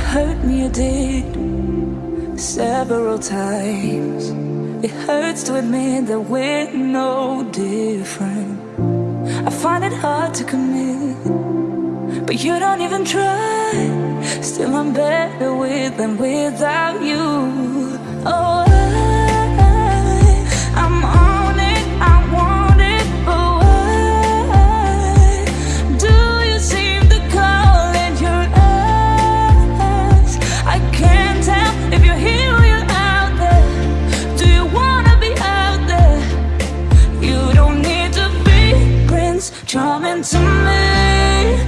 hurt me, you did several times. It hurts to admit that we're no different. I find it hard to commit, but you don't even try. Still, I'm better with than without you. Oh, to me.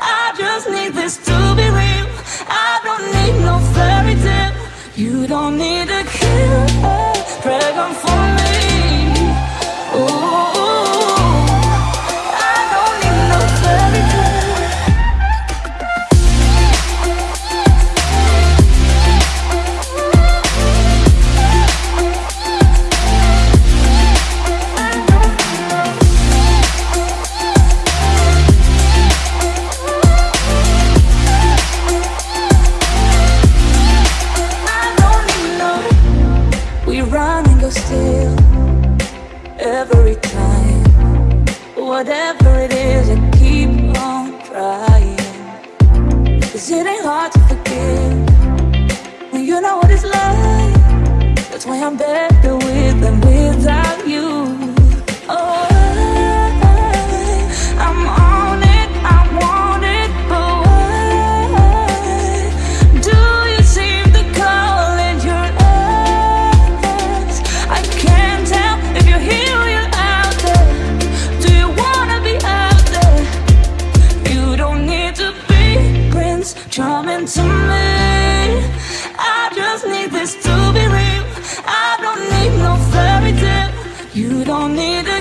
I just need this to be real. I don't need no fairy tale. You don't need a kill run and go still every time. Whatever it is, I keep on trying. Cause it ain't hard to forgive when you know what it's like. That's why I'm better You don't need a